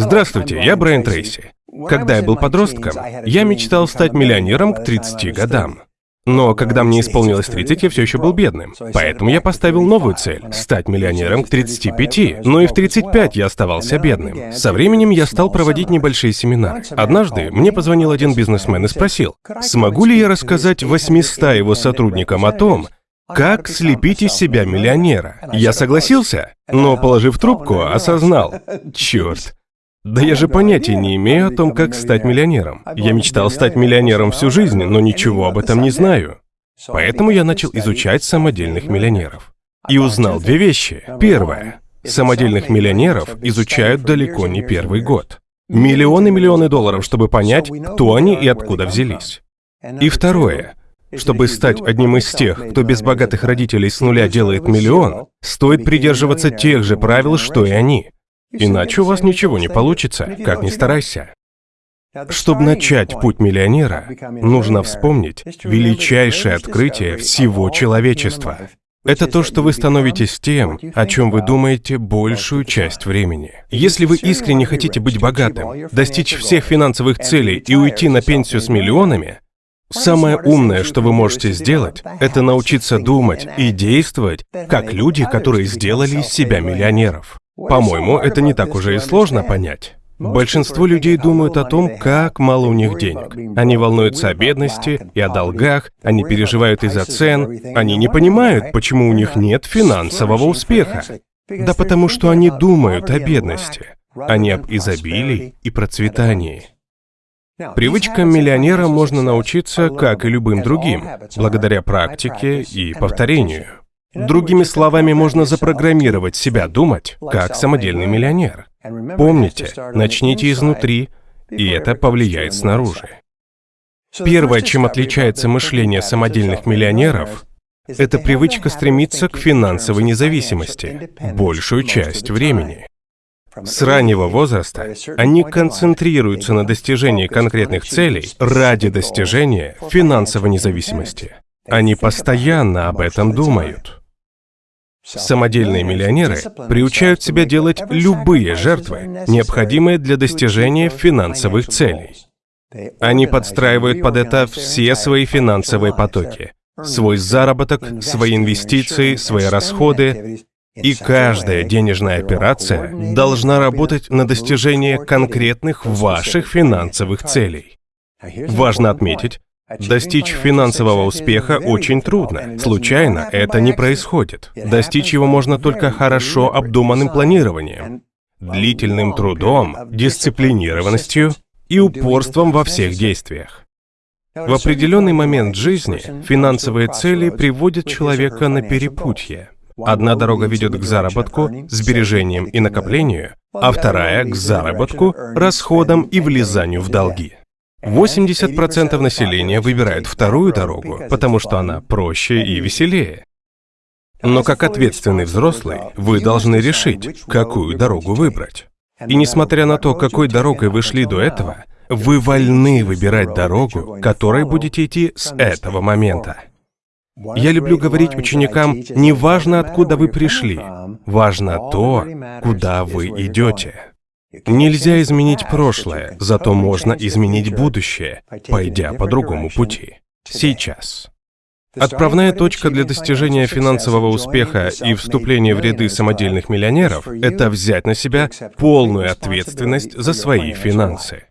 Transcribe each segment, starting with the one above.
Здравствуйте, я Брайан Трейси. Когда я был подростком, я мечтал стать миллионером к 30 годам. Но когда мне исполнилось 30, я все еще был бедным. Поэтому я поставил новую цель – стать миллионером к 35. Но и в 35 я оставался бедным. Со временем я стал проводить небольшие семинары. Однажды мне позвонил один бизнесмен и спросил, смогу ли я рассказать 800 его сотрудникам о том, как слепить из себя миллионера? Я согласился, но, положив трубку, осознал. Черт, да я же понятия не имею о том, как стать миллионером. Я мечтал стать миллионером всю жизнь, но ничего об этом не знаю. Поэтому я начал изучать самодельных миллионеров. И узнал две вещи. Первое. Самодельных миллионеров изучают далеко не первый год. Миллионы-миллионы долларов, чтобы понять, кто они и откуда взялись. И второе. Чтобы стать одним из тех, кто без богатых родителей с нуля делает миллион, стоит придерживаться тех же правил, что и они. Иначе у вас ничего не получится, как ни старайся. Чтобы начать путь миллионера, нужно вспомнить величайшее открытие всего человечества. Это то, что вы становитесь тем, о чем вы думаете большую часть времени. Если вы искренне хотите быть богатым, достичь всех финансовых целей и уйти на пенсию с миллионами, самое умное, что вы можете сделать, это научиться думать и действовать, как люди, которые сделали из себя миллионеров. По-моему, это не так уже и сложно понять. Большинство людей думают о том, как мало у них денег. Они волнуются о бедности и о долгах, они переживают из-за цен, они не понимают, почему у них нет финансового успеха. Да потому что они думают о бедности, а не об изобилии и процветании. Привычкам миллионера можно научиться, как и любым другим, благодаря практике и повторению. Другими словами, можно запрограммировать себя думать, как самодельный миллионер. Помните, начните изнутри, и это повлияет снаружи. Первое, чем отличается мышление самодельных миллионеров, это привычка стремиться к финансовой независимости большую часть времени. С раннего возраста они концентрируются на достижении конкретных целей ради достижения финансовой независимости. Они постоянно об этом думают. Самодельные миллионеры приучают себя делать любые жертвы, необходимые для достижения финансовых целей. Они подстраивают под это все свои финансовые потоки, свой заработок, свои инвестиции, свои расходы, и каждая денежная операция должна работать на достижение конкретных ваших финансовых целей. Важно отметить, Достичь финансового успеха очень трудно. Случайно это не происходит. Достичь его можно только хорошо обдуманным планированием, длительным трудом, дисциплинированностью и упорством во всех действиях. В определенный момент жизни финансовые цели приводят человека на перепутье. Одна дорога ведет к заработку, сбережениям и накоплению, а вторая — к заработку, расходам и влезанию в долги. 80% населения выбирают вторую дорогу, потому что она проще и веселее. Но как ответственный взрослый, вы должны решить, какую дорогу выбрать. И несмотря на то, какой дорогой вы шли до этого, вы вольны выбирать дорогу, которой будете идти с этого момента. Я люблю говорить ученикам, не важно, откуда вы пришли, важно то, куда вы идете. Нельзя изменить прошлое, зато можно изменить будущее, пойдя по другому пути. Сейчас. Отправная точка для достижения финансового успеха и вступления в ряды самодельных миллионеров – это взять на себя полную ответственность за свои финансы.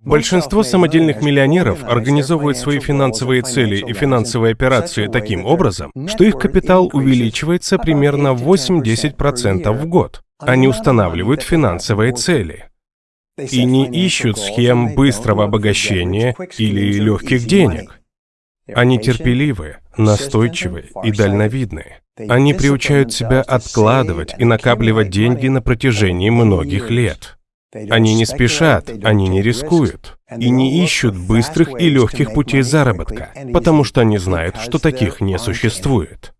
Большинство самодельных миллионеров организовывают свои финансовые цели и финансовые операции таким образом, что их капитал увеличивается примерно 8-10% в год. Они устанавливают финансовые цели и не ищут схем быстрого обогащения или легких денег. Они терпеливы, настойчивы и дальновидны. Они приучают себя откладывать и накапливать деньги на протяжении многих лет. Они не спешат, они не рискуют и не ищут быстрых и легких путей заработка, потому что они знают, что таких не существует.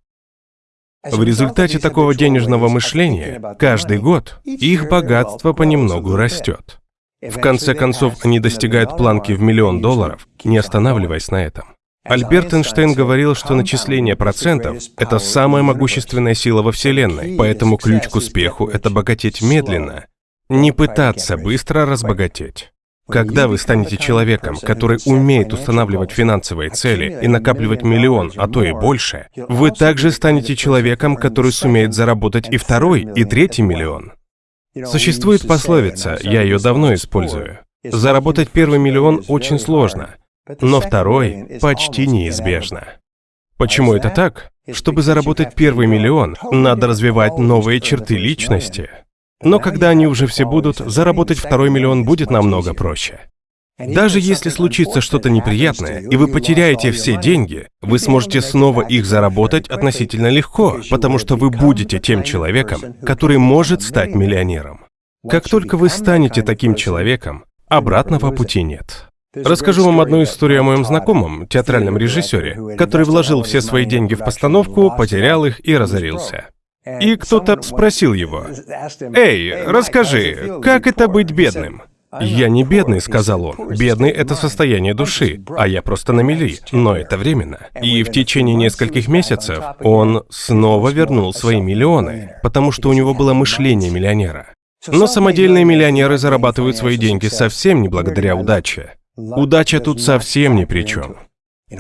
В результате такого денежного мышления каждый год их богатство понемногу растет. В конце концов, они достигают планки в миллион долларов, не останавливаясь на этом. Альберт Эйнштейн говорил, что начисление процентов – это самая могущественная сила во Вселенной, поэтому ключ к успеху – это богатеть медленно, Не пытаться быстро разбогатеть. Когда вы станете человеком, который умеет устанавливать финансовые цели и накапливать миллион, а то и больше, вы также станете человеком, который сумеет заработать и второй, и третий миллион. Существует пословица, я ее давно использую. Заработать первый миллион очень сложно, но второй почти неизбежно. Почему это так? Чтобы заработать первый миллион, надо развивать новые черты личности. Но когда они уже все будут, заработать второй миллион будет намного проще. Даже если случится что-то неприятное, и вы потеряете все деньги, вы сможете снова их заработать относительно легко, потому что вы будете тем человеком, который может стать миллионером. Как только вы станете таким человеком, обратного пути нет. Расскажу вам одну историю о моем знакомом, театральном режиссере, который вложил все свои деньги в постановку, потерял их и разорился. И кто-то спросил его, «Эй, расскажи, как это быть бедным?» «Я не бедный», — сказал он. «Бедный — это состояние души, а я просто на мели, но это временно». И в течение нескольких месяцев он снова вернул свои миллионы, потому что у него было мышление миллионера. Но самодельные миллионеры зарабатывают свои деньги совсем не благодаря удаче. Удача тут совсем ни при чем.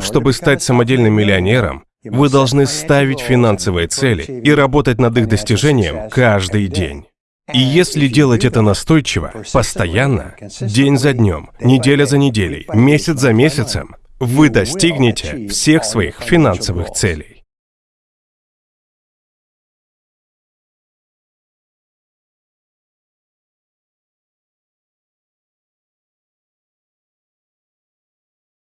Чтобы стать самодельным миллионером, вы должны ставить финансовые цели и работать над их достижением каждый день. И если делать это настойчиво, постоянно, день за днем, неделя за неделей, месяц за месяцем, вы достигнете всех своих финансовых целей.